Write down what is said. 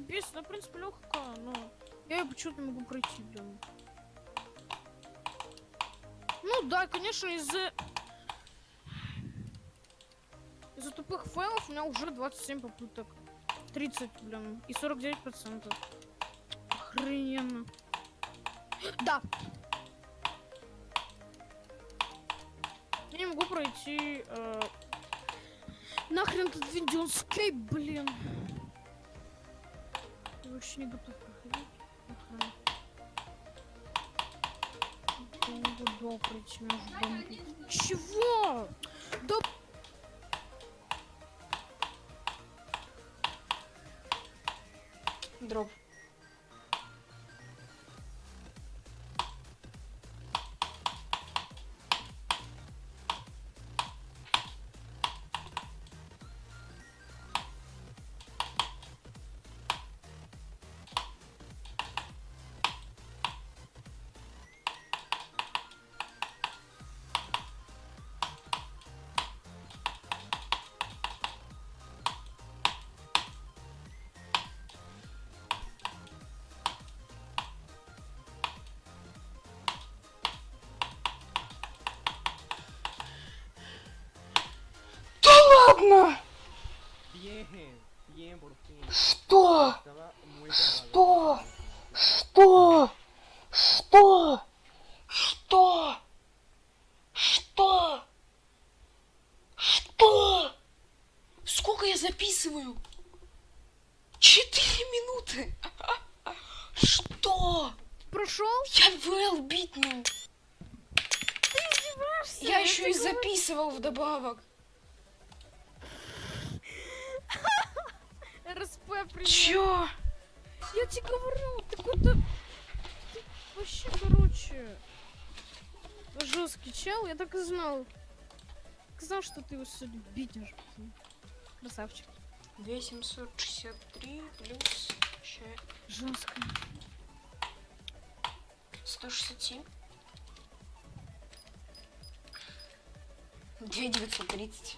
бесит. Она, в принципе, легкая, но я ее почему-то не могу пройти, блин. Ну да, конечно, из-за... Из-за тупых файлов у меня уже 27 попыток. 30, блин. И 49 процентов. Охрененно. Да. Я не могу пройти... Э... Нахрен этот видеоскейп, блин. Вообще не готов проходить. Между бомбой. Чего? Да... Дроп. Ладно! Что? Что? Что? Что? Что? Что? Что? Сколько я записываю? Четыре минуты. Что? Прошел? Я ВЛ битнул. Я еще и записывал вдобавок. Чё? Я тебе говорю, ты какой-то... Ты вообще, короче... Жесткий чел, я так и знал. Так знал, что ты его сегодня битишь. Красавчик. 2763 плюс Жестко. 167. 2930.